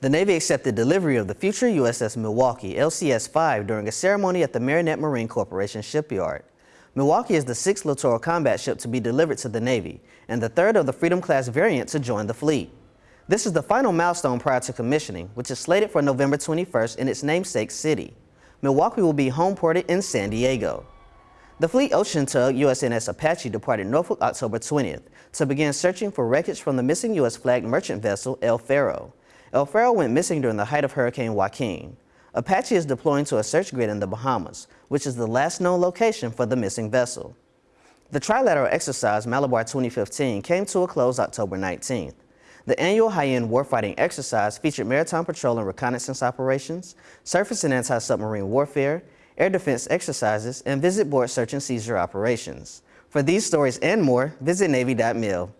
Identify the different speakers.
Speaker 1: The Navy accepted delivery of the future USS Milwaukee LCS-5 during a ceremony at the Marinette Marine Corporation shipyard. Milwaukee is the sixth littoral combat ship to be delivered to the Navy and the third of the Freedom-class variant to join the fleet. This is the final milestone prior to commissioning, which is slated for November 21st in its namesake city. Milwaukee will be homeported in San Diego. The fleet ocean tug USNS Apache departed Norfolk October 20th to begin searching for wreckage from the missing U.S. flagged merchant vessel El Faro. El Faro went missing during the height of Hurricane Joaquin. Apache is deploying to a search grid in the Bahamas, which is the last known location for the missing vessel. The trilateral exercise Malabar 2015 came to a close October 19th. The annual high-end warfighting exercise featured maritime patrol and reconnaissance operations, surface and anti-submarine warfare, air defense exercises, and visit board search and seizure operations. For these stories and more, visit Navy.mil.